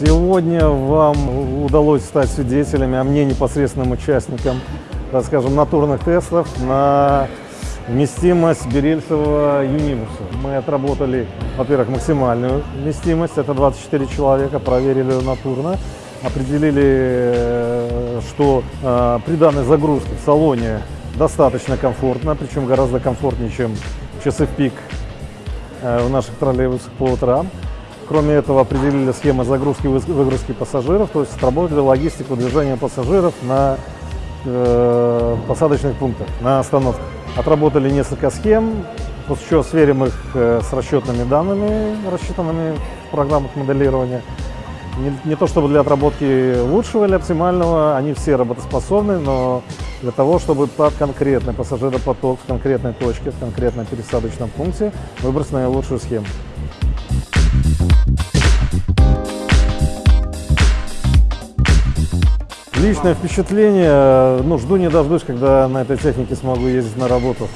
Сегодня вам удалось стать свидетелями, а мне непосредственным участником, так скажем, натурных тестов на вместимость берильцевого юнибуса. Мы отработали, во-первых, максимальную вместимость, это 24 человека, проверили натурно, определили, что э, при данной загрузке в салоне достаточно комфортно, причем гораздо комфортнее, чем часы в пик э, в наших троллейбусах по утрам. Кроме этого, определили схемы загрузки и выгрузки пассажиров, то есть отработали логистику движения пассажиров на э, посадочных пунктах, на остановках. Отработали несколько схем, после чего сверим их э, с расчетными данными, рассчитанными в программах моделирования. Не, не то чтобы для отработки лучшего или оптимального, они все работоспособны, но для того, чтобы под конкретный пассажиропоток в конкретной точке, в конкретном пересадочном пункте выбрать наилучшую схему. Личное впечатление, ну, жду не дождусь, когда на этой технике смогу ездить на работу.